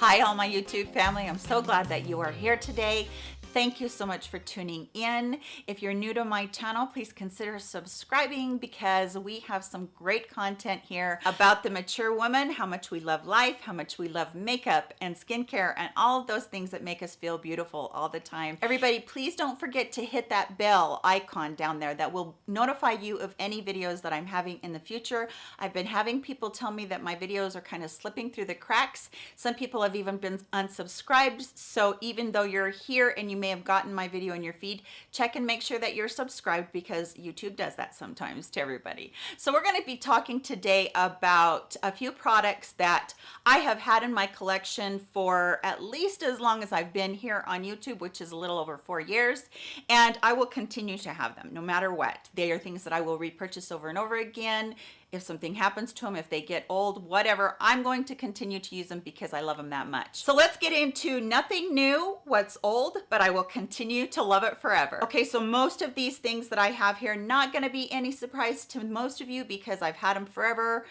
Hi, all my YouTube family. I'm so glad that you are here today. Thank you so much for tuning in. If you're new to my channel, please consider subscribing because we have some great content here about the mature woman, how much we love life, how much we love makeup and skincare and all of those things that make us feel beautiful all the time. Everybody, please don't forget to hit that bell icon down there that will notify you of any videos that I'm having in the future. I've been having people tell me that my videos are kind of slipping through the cracks. Some people have even been unsubscribed. So even though you're here and you may have gotten my video in your feed, check and make sure that you're subscribed because YouTube does that sometimes to everybody. So we're going to be talking today about a few products that I have had in my collection for at least as long as I've been here on YouTube, which is a little over four years. And I will continue to have them no matter what. They are things that I will repurchase over and over again if something happens to them, if they get old, whatever, I'm going to continue to use them because I love them that much. So let's get into nothing new, what's old, but I will continue to love it forever. Okay, so most of these things that I have here, not gonna be any surprise to most of you because I've had them forever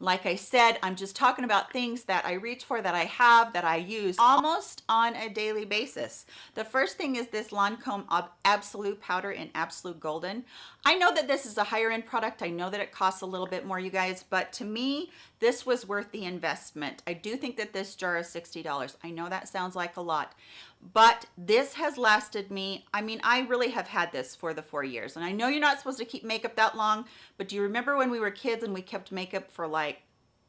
like I said, I'm just talking about things that I reach for, that I have, that I use almost on a daily basis. The first thing is this Lancome Absolute Powder in Absolute Golden. I know that this is a higher end product. I know that it costs a little bit more, you guys, but to me, this was worth the investment. I do think that this jar is $60. I know that sounds like a lot, but this has lasted me i mean i really have had this for the four years. And i know you're not supposed to keep makeup that long but do you remember when we were kids and we kept makeup for like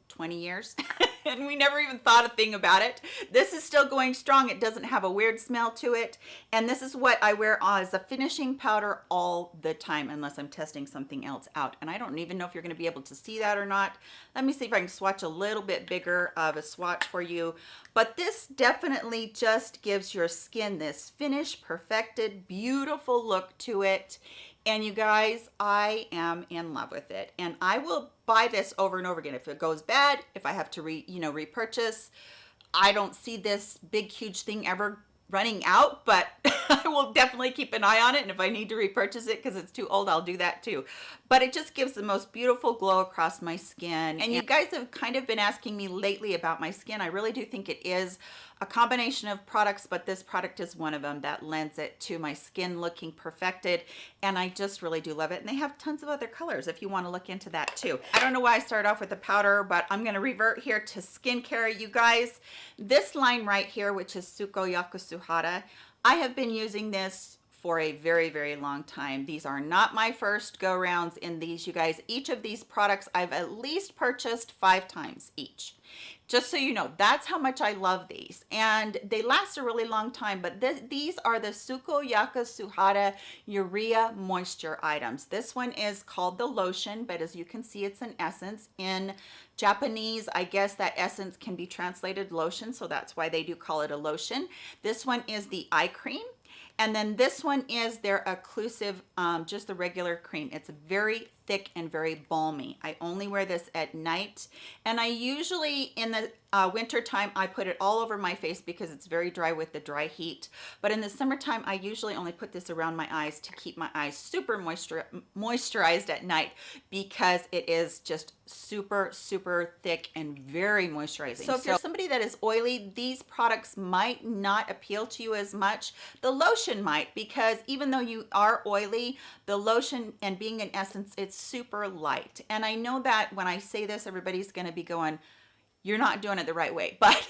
20 years and we never even thought a thing about it. This is still going strong. It doesn't have a weird smell to it. And this is what I wear as a finishing powder all the time unless I'm testing something else out. And I don't even know if you're gonna be able to see that or not. Let me see if I can swatch a little bit bigger of a swatch for you. But this definitely just gives your skin this finished, perfected, beautiful look to it and you guys i am in love with it. And i will buy this over and over again. If it goes bad if i have to re you know repurchase i don't see this big huge thing ever running out but i will definitely keep an eye on it and if i need to repurchase it because it's too old i'll do that too but it just gives the most beautiful glow across my skin and you guys have kind of been asking me lately about my skin i really do think it is a combination of products, but this product is one of them that lends it to my skin looking perfected. And I just really do love it. And they have tons of other colors if you want to look into that too. I don't know why I started off with the powder, but I'm going to revert here to skincare. You guys, this line right here, which is Sukoyaka Suhara, I have been using this for a very very long time. These are not my first go rounds in these you guys. Each of these products i've at least purchased five times each. Just so you know that's how much i love these. And they last a really long time but th these are the sukoyaka suhara urea moisture items. This one is called the lotion but as you can see it's an essence in japanese i guess that essence can be translated lotion so that's why they do call it a lotion. This one is the eye cream and then this one is their occlusive um, just the regular cream. It's very thick and very balmy. I only wear this at night and I usually in the uh, winter time I put it all over my face because it's very dry with the dry heat. But in the summertime I usually only put this around my eyes to keep my eyes super moisture moisturized at night because it is just super super thick and very moisturizing. So if you're somebody that is oily these products might not appeal to you as much. The lotion might because even though you are oily the lotion and being an essence it's super light. And i know that when i say this everybody's going to be going you're not doing it the right way. But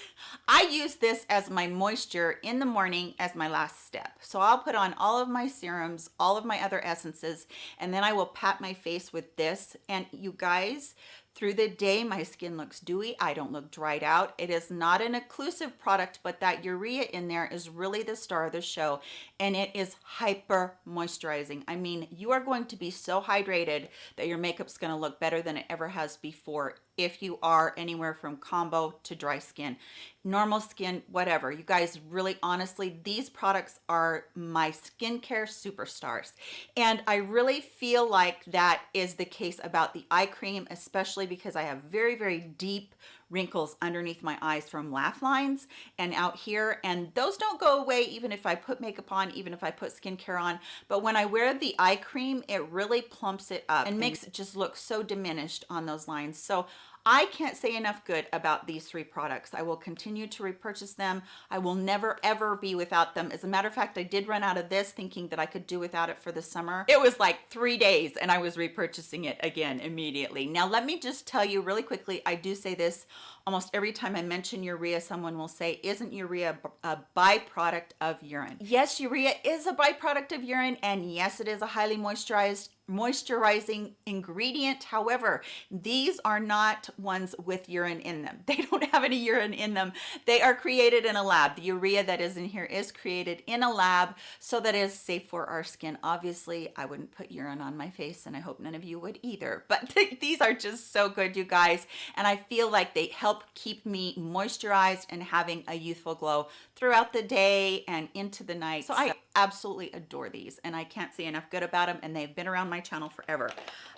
i use this as my moisture in the morning as my last step. So i'll put on all of my serums all of my other essences and then i will pat my face with this. And you guys through the day, my skin looks dewy. I don't look dried out. It is not an occlusive product, but that urea in there is really the star of the show. And it is hyper moisturizing. I mean, you are going to be so hydrated that your makeup's gonna look better than it ever has before if you are anywhere from combo to dry skin. Normal skin whatever. You guys really honestly these products are my skincare superstars. And i really feel like that is the case about the eye cream especially because i have very very deep wrinkles underneath my eyes from laugh lines and out here. And those don't go away even if I put makeup on even if I put skincare on. But when I wear the eye cream it really plumps it up and makes it just look so diminished on those lines. So I can't say enough good about these three products. I will continue to repurchase them. I will never ever be without them. As a matter of fact, I did run out of this thinking that I could do without it for the summer. It was like three days and I was repurchasing it again immediately. Now, let me just tell you really quickly, I do say this almost every time I mention urea, someone will say, isn't urea a byproduct of urine? Yes, urea is a byproduct of urine and yes, it is a highly moisturized moisturizing ingredient. However, these are not ones with urine in them. They don't have any urine in them. They are created in a lab. The urea that is in here is created in a lab so that is safe for our skin. Obviously, I wouldn't put urine on my face and I hope none of you would either. But these are just so good, you guys. And I feel like they help keep me moisturized and having a youthful glow throughout the day and into the night. So I absolutely adore these and I can't say enough good about them and they've been around my channel forever.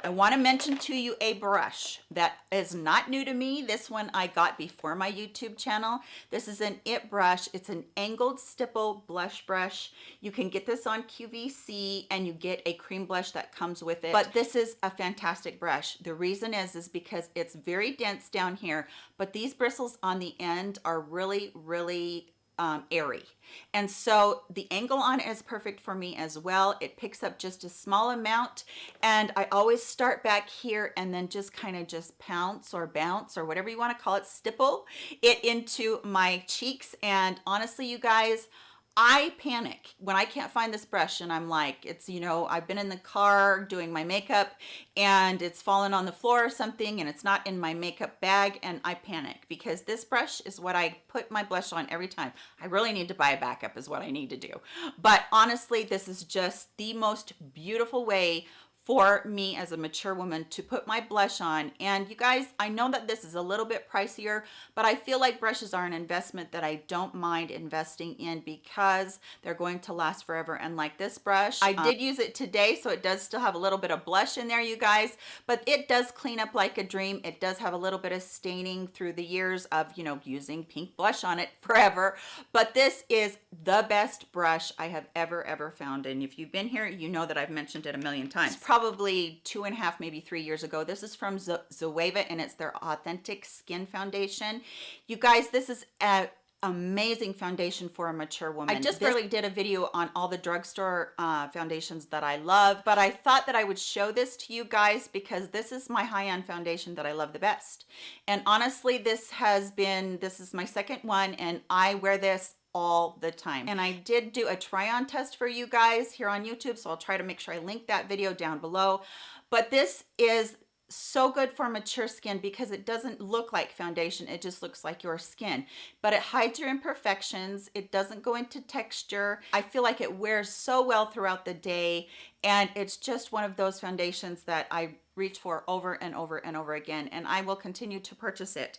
I want to mention to you a brush that is not new to me. This one I got before my YouTube channel. This is an IT brush. It's an angled stipple blush brush. You can get this on QVC and you get a cream blush that comes with it. But this is a fantastic brush. The reason is, is because it's very dense down here, but these bristles on the end are really, really um, airy. And so the angle on it is perfect for me as well. It picks up just a small amount and I always start back here and then just kind of just pounce or bounce or whatever you want to call it, stipple it into my cheeks. And honestly, you guys, I panic when I can't find this brush and I'm like, it's, you know, I've been in the car doing my makeup and it's fallen on the floor or something and it's not in my makeup bag and I panic because this brush is what I put my blush on every time. I really need to buy a backup is what I need to do. But honestly, this is just the most beautiful way for me as a mature woman to put my blush on. And you guys I know that this is a little bit pricier but I feel like brushes are an investment that I don't mind investing in because they're going to last forever. And like this brush I um, did use it today so it does still have a little bit of blush in there you guys. But it does clean up like a dream. It does have a little bit of staining through the years of you know using pink blush on it forever. But this is the best brush I have ever ever found. And if you've been here you know that I've mentioned it a million times probably two and a half, maybe three years ago. This is from Zoeva and it's their Authentic Skin Foundation. You guys, this is a amazing foundation for a mature woman. I just this, barely did a video on all the drugstore uh, foundations that I love, but I thought that I would show this to you guys because this is my high-end foundation that I love the best. And honestly, this has been, this is my second one and I wear this all the time. And I did do a try on test for you guys here on YouTube. So I'll try to make sure I link that video down below. But this is so good for mature skin because it doesn't look like foundation it just looks like your skin but it hides your imperfections it doesn't go into texture i feel like it wears so well throughout the day and it's just one of those foundations that i reach for over and over and over again and i will continue to purchase it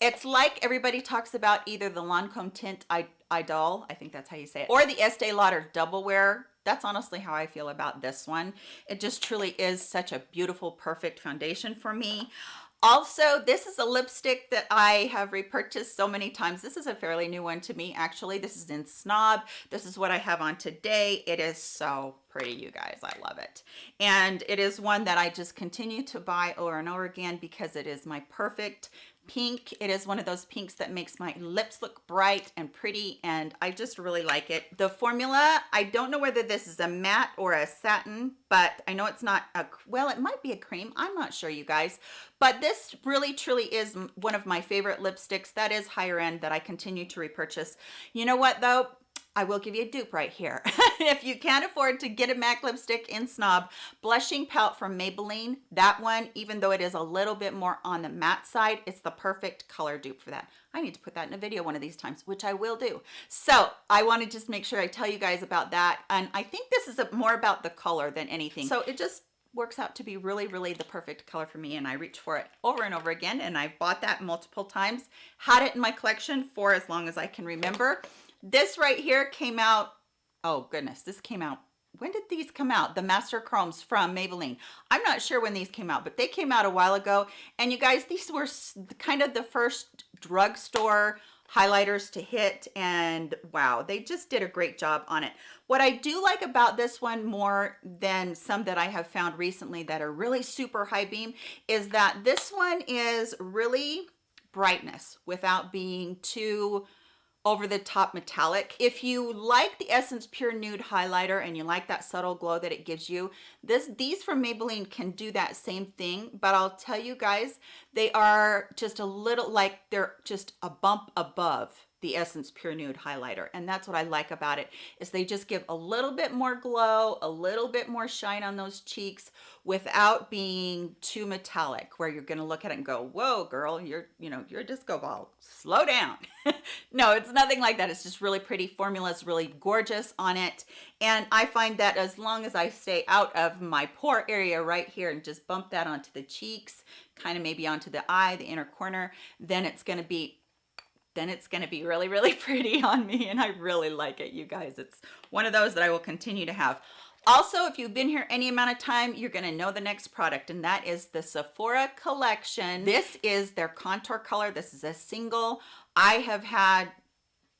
it's like everybody talks about either the lancome Teint Idole i think that's how you say it or the estee lauder double wear that's honestly how I feel about this one. It just truly is such a beautiful, perfect foundation for me. Also, this is a lipstick that I have repurchased so many times. This is a fairly new one to me, actually. This is in Snob. This is what I have on today. It is so pretty, you guys. I love it. And it is one that I just continue to buy over and over again because it is my perfect pink. It is one of those pinks that makes my lips look bright and pretty and I just really like it. The formula, I don't know whether this is a matte or a satin, but I know it's not a, well, it might be a cream. I'm not sure you guys, but this really truly is one of my favorite lipsticks that is higher end that I continue to repurchase. You know what though? I will give you a dupe right here. if you can't afford to get a MAC lipstick in Snob, Blushing Pout from Maybelline, that one, even though it is a little bit more on the matte side, it's the perfect color dupe for that. I need to put that in a video one of these times, which I will do. So I want to just make sure I tell you guys about that. And I think this is a, more about the color than anything. So it just works out to be really, really the perfect color for me. And I reach for it over and over again. And I've bought that multiple times, had it in my collection for as long as I can remember. This right here came out, oh goodness, this came out when did these come out? The master chromes from maybelline. I'm not sure when these came out but they came out a while ago. And you guys these were kind of the first drugstore highlighters to hit and wow they just did a great job on it. What i do like about this one more than some that i have found recently that are really super high beam is that this one is really brightness without being too over the top metallic. If you like the Essence Pure Nude highlighter and you like that subtle glow that it gives you, this these from Maybelline can do that same thing, but I'll tell you guys, they are just a little like they're just a bump above the Essence Pure Nude highlighter. And that's what I like about it is they just give a little bit more glow, a little bit more shine on those cheeks without being too metallic where you're going to look at it and go, whoa, girl, you're, you know, you're a disco ball. Slow down. no, it's nothing like that. It's just really pretty. Formula is really gorgeous on it. And I find that as long as I stay out of my pore area right here and just bump that onto the cheeks, kind of maybe onto the eye, the inner corner, then it's going to be then it's going to be really, really pretty on me. And I really like it, you guys. It's one of those that I will continue to have. Also, if you've been here any amount of time, you're going to know the next product, and that is the Sephora collection. This is their contour color. This is a single. I have had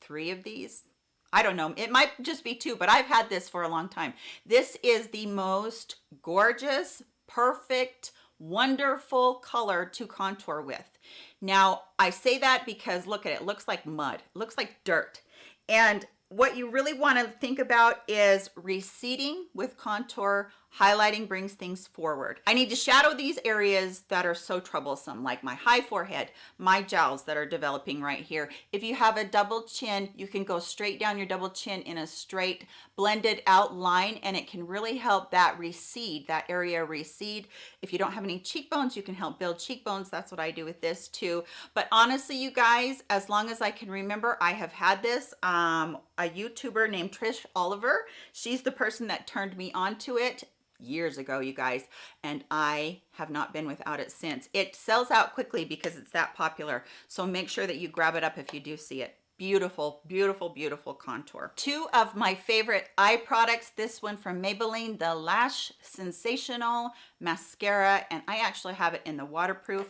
three of these. I don't know. It might just be two, but I've had this for a long time. This is the most gorgeous, perfect, wonderful color to contour with. Now, I say that because look at it, it looks like mud, it looks like dirt. And what you really want to think about is receding with contour highlighting brings things forward. I need to shadow these areas that are so troublesome like my high forehead my jowls that are developing right here. If you have a double chin you can go straight down your double chin in a straight blended out line and it can really help that recede that area recede. If you don't have any cheekbones you can help build cheekbones. That's what i do with this too. But honestly you guys as long as i can remember i have had this um a youtuber named trish oliver. She's the person that turned me onto it years ago, you guys, and I have not been without it since. It sells out quickly because it's that popular, so make sure that you grab it up if you do see it beautiful beautiful beautiful contour two of my favorite eye products this one from maybelline the lash sensational mascara and i actually have it in the waterproof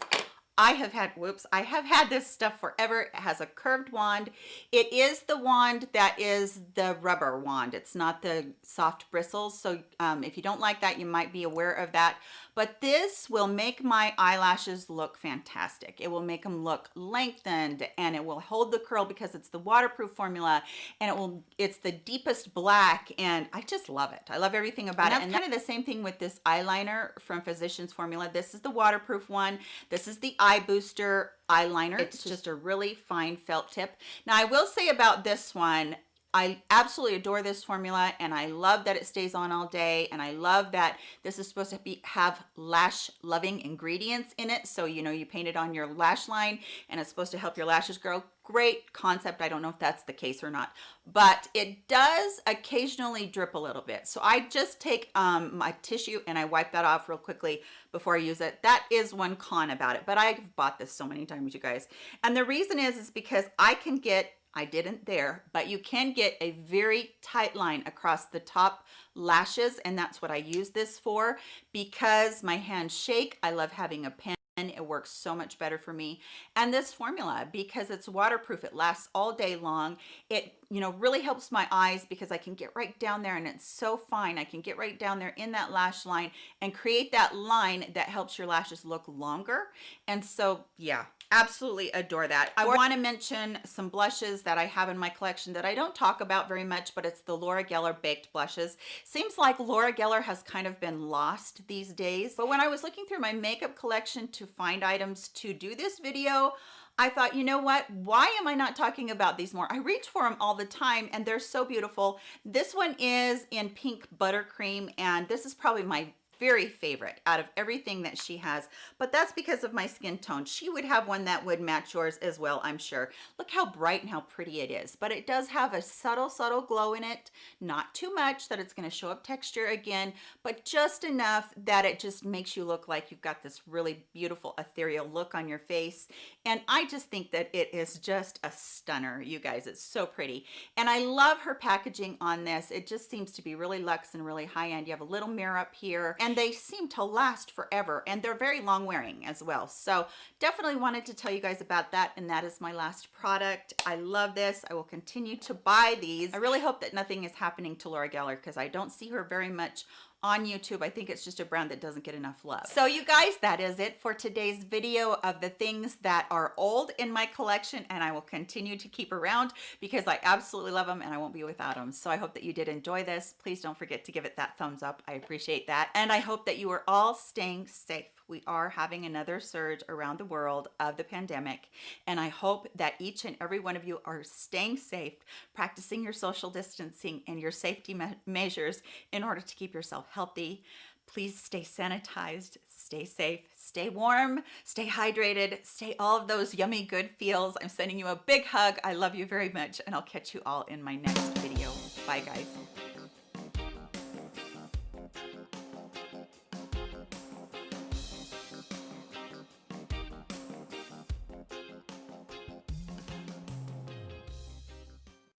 I have had, whoops, I have had this stuff forever. It has a curved wand. It is the wand that is the rubber wand. It's not the soft bristles. So um, if you don't like that, you might be aware of that but this will make my eyelashes look fantastic. It will make them look lengthened and it will hold the curl because it's the waterproof formula and it will, it's the deepest black and I just love it. I love everything about and it. And kind of the same thing with this eyeliner from Physicians Formula. This is the waterproof one. This is the eye booster eyeliner. It's just a really fine felt tip. Now I will say about this one, I absolutely adore this formula and I love that it stays on all day and I love that this is supposed to be have lash loving ingredients in it. So you know you paint it on your lash line and it's supposed to help your lashes grow. Great concept. I don't know if that's the case or not but it does occasionally drip a little bit. So I just take um, my tissue and I wipe that off real quickly before I use it. That is one con about it but I've bought this so many times you guys. And the reason is is because I can get I didn't there, but you can get a very tight line across the top lashes. And that's what I use this for because my hands shake. I love having a pen. It works so much better for me. And this formula because it's waterproof it lasts all day long. It you know really helps my eyes because I can get right down there and it's so fine. I can get right down there in that lash line and create that line that helps your lashes look longer. And so yeah absolutely adore that i want to mention some blushes that i have in my collection that i don't talk about very much but it's the laura geller baked blushes seems like laura geller has kind of been lost these days but when i was looking through my makeup collection to find items to do this video I thought, you know what? Why am I not talking about these more? I reach for them all the time and they're so beautiful. This one is in pink buttercream and this is probably my very favorite out of everything that she has, but that's because of my skin tone. She would have one that would match yours as well, I'm sure. Look how bright and how pretty it is, but it does have a subtle, subtle glow in it. Not too much that it's gonna show up texture again, but just enough that it just makes you look like you've got this really beautiful ethereal look on your face. And I just think that it is just a stunner, you guys. It's so pretty. And I love her packaging on this. It just seems to be really luxe and really high end. You have a little mirror up here. And and they seem to last forever and they're very long wearing as well. So definitely wanted to tell you guys about that and that is my last product. I love this. I will continue to buy these. I really hope that nothing is happening to Laura Geller because I don't see her very much on YouTube. I think it's just a brand that doesn't get enough love. So you guys, that is it for today's video of the things that are old in my collection and I will continue to keep around because I absolutely love them and I won't be without them. So I hope that you did enjoy this. Please don't forget to give it that thumbs up. I appreciate that. And I hope that you are all staying safe we are having another surge around the world of the pandemic. And I hope that each and every one of you are staying safe, practicing your social distancing and your safety me measures in order to keep yourself healthy. Please stay sanitized, stay safe, stay warm, stay hydrated, stay all of those yummy good feels. I'm sending you a big hug. I love you very much and I'll catch you all in my next video. Bye guys.